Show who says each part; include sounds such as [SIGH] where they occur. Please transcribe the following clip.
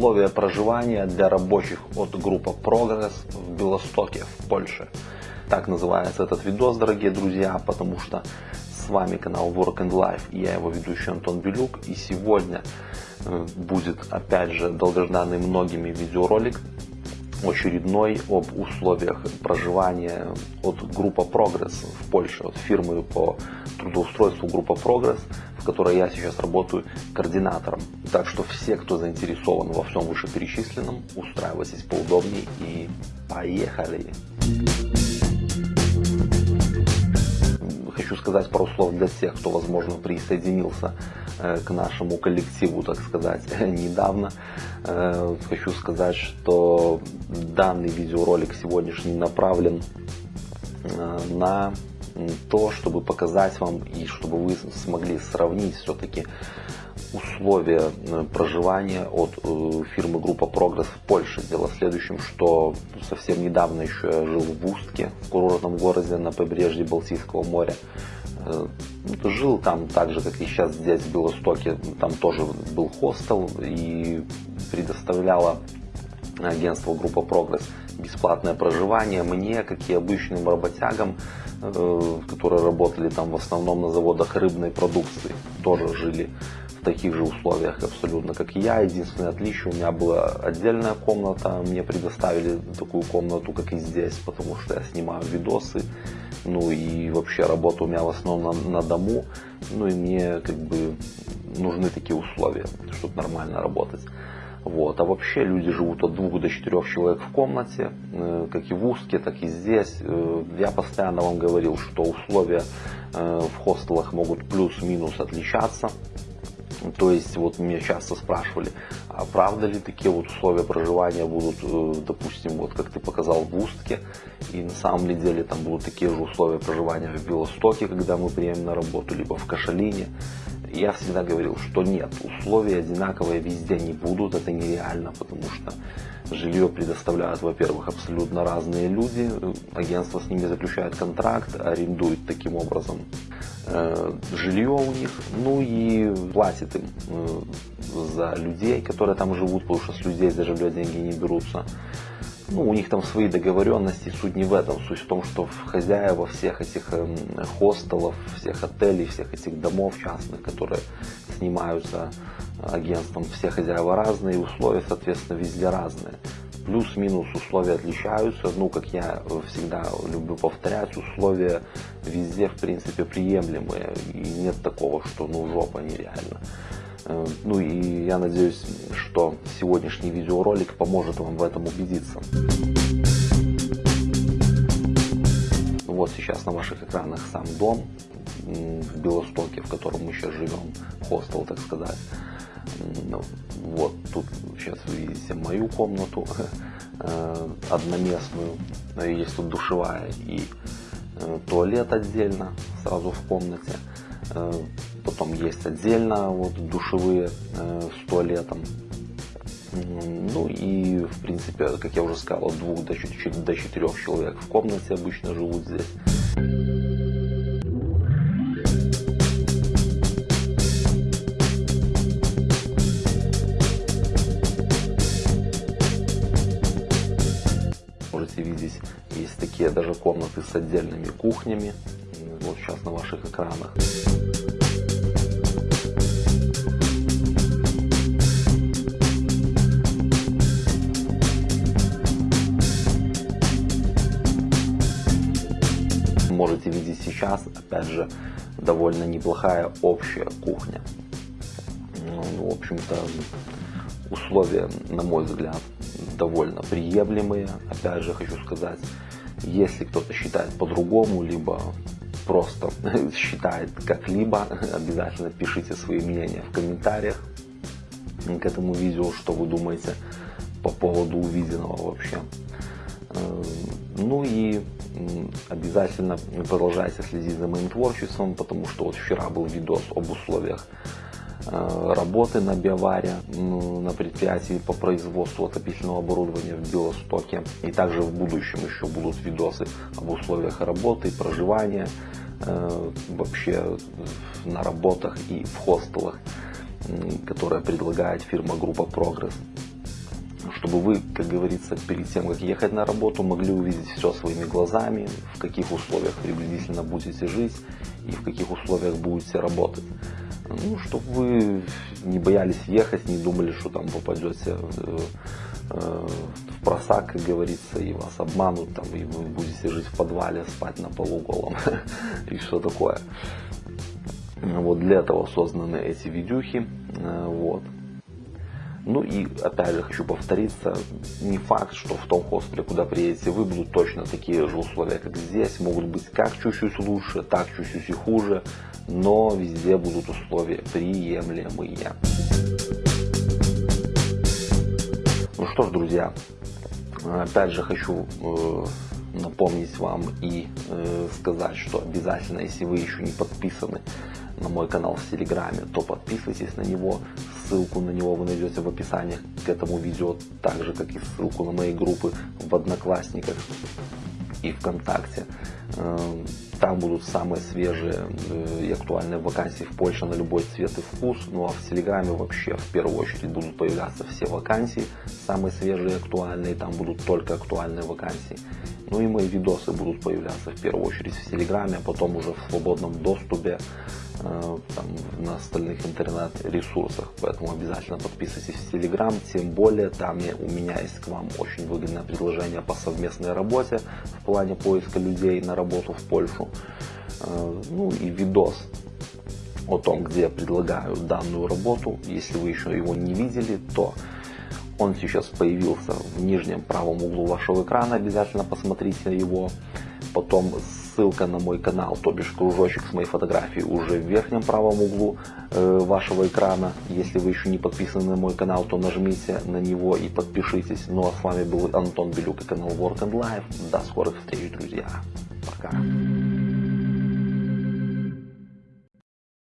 Speaker 1: условия проживания для рабочих от группы Прогресс в Белостоке, в Польше. Так называется этот видос, дорогие друзья, потому что с вами канал Work and Life, и я его ведущий Антон Белюк, и сегодня э, будет опять же долгожданный многими видеоролик очередной об условиях проживания от группа Прогресс в Польше, от фирмы по трудоустройству группа Прогресс, в которой я сейчас работаю координатором. Так что все, кто заинтересован во всем вышеперечисленном, устраивайтесь поудобнее и поехали! Хочу сказать пару слов для тех, кто, возможно, присоединился э, к нашему коллективу, так сказать, [LAUGHS] недавно. Э, хочу сказать, что данный видеоролик сегодняшний направлен э, на то, чтобы показать вам и чтобы вы смогли сравнить все-таки условия э, проживания от э, фирмы Группа Прогресс в Польше. Дело в следующем, что совсем недавно еще я жил в Устке, в курортном городе на побережье Балтийского моря. Э, жил там так же, как и сейчас здесь в Белостоке. Там тоже был хостел и предоставляла агентство Группа Прогресс бесплатное проживание мне, как и обычным работягам, которые работали там в основном на заводах рыбной продукции, тоже жили в таких же условиях абсолютно, как и я. Единственное отличие, у меня была отдельная комната, мне предоставили такую комнату, как и здесь, потому что я снимаю видосы, ну и вообще работа у меня в основном на, на дому, ну и мне как бы нужны такие условия, чтобы нормально работать. Вот. А вообще люди живут от двух до четырех человек в комнате, э, как и в Устке, так и здесь. Э, я постоянно вам говорил, что условия э, в хостелах могут плюс-минус отличаться. То есть вот меня часто спрашивали, а правда ли такие вот условия проживания будут, допустим, вот как ты показал в Устке, и на самом деле там будут такие же условия проживания в Белостоке, когда мы приедем на работу, либо в Кашалине. Я всегда говорил, что нет, условия одинаковые везде не будут, это нереально, потому что жилье предоставляют, во-первых, абсолютно разные люди, агентство с ними заключает контракт, арендует таким образом э, жилье у них, ну и платит им э, за людей, которые там живут, потому что с людей за жилье деньги не берутся. Ну, у них там свои договоренности, суть не в этом. Суть в том, что хозяева всех этих эм, хостелов, всех отелей, всех этих домов частных, которые снимаются агентством, все хозяева разные, условия, соответственно, везде разные. Плюс-минус условия отличаются. Ну, как я всегда люблю повторять, условия везде, в принципе, приемлемые. И нет такого, что ну жопа нереально. Э, ну и я надеюсь, что сегодняшний видеоролик поможет вам в этом убедиться. Вот сейчас на ваших экранах сам дом в Белостоке, в котором мы сейчас живем, хостел, так сказать. Вот тут сейчас вы видите мою комнату [LAUGHS] э, одноместную. Есть тут душевая и э, туалет отдельно сразу в комнате. Потом есть отдельно вот душевые э, с туалетом. Ну и в принципе, как я уже сказал, от двух до, до четырех человек в комнате обычно живут здесь. Можете видеть, есть такие даже комнаты с отдельными кухнями. Вот сейчас на ваших экранах. Можете видеть сейчас, опять же, довольно неплохая общая кухня. Ну, в общем-то, условия, на мой взгляд, довольно приемлемые. Опять же, хочу сказать, если кто-то считает по-другому, либо просто [LAUGHS] считает как-либо, [LAUGHS] обязательно пишите свои мнения в комментариях к этому видео, что вы думаете по поводу увиденного вообще. Э, ну и обязательно продолжайте следить за моим творчеством, потому что вот вчера был видос об условиях э, работы на биоваре на предприятии по производству отопительного оборудования в Белостоке. И также в будущем еще будут видосы об условиях работы, проживания, э, вообще на работах и в хостелах, которые предлагает фирма Группа Прогресс. Чтобы вы, как говорится, перед тем, как ехать на работу, могли увидеть все своими глазами, в каких условиях приблизительно будете жить и в каких условиях будете работать. Ну, чтобы вы не боялись ехать, не думали, что там попадете э, э, в просак, как говорится, и вас обманут, там, и вы будете жить в подвале, спать на полу голом [LAUGHS] и что такое. Вот для этого созданы эти видюхи. Э, вот. Ну и опять же хочу повториться, не факт, что в том хостеле, куда приедете вы, будут точно такие же условия, как здесь. Могут быть как чуть-чуть лучше, так чуть-чуть и хуже, но везде будут условия приемлемые. Ну что ж, друзья, опять же хочу э, напомнить вам и э, сказать, что обязательно, если вы еще не подписаны на мой канал в Телеграме, то подписывайтесь на него. Ссылку на него вы найдете в описании к этому видео, так же как и ссылку на мои группы в Одноклассниках и ВКонтакте. Эм, там будут самые свежие э, и актуальные вакансии в Польше на любой цвет и вкус. Ну а в Телеграме вообще в первую очередь будут появляться все вакансии, самые свежие и актуальные. Там будут только актуальные вакансии. Ну и мои видосы будут появляться в первую очередь в Телеграме, а потом уже в свободном доступе Э, там, на остальных интернет-ресурсах. Поэтому обязательно подписывайтесь в Телеграм. Тем более там я, у меня есть к вам очень выгодное предложение по совместной работе в плане поиска людей на работу в Польшу. Э, ну и видос о том, где я предлагаю данную работу. Если вы еще его не видели, то он сейчас появился в нижнем правом углу вашего экрана. Обязательно посмотрите его. Потом ссылка на мой канал, то бишь кружочек с моей фотографией уже в верхнем правом углу э, вашего экрана. Если вы еще не подписаны на мой канал, то нажмите на него и подпишитесь. Ну а с вами был Антон Белюк и канал Work and Life. До скорых встреч, друзья. Пока.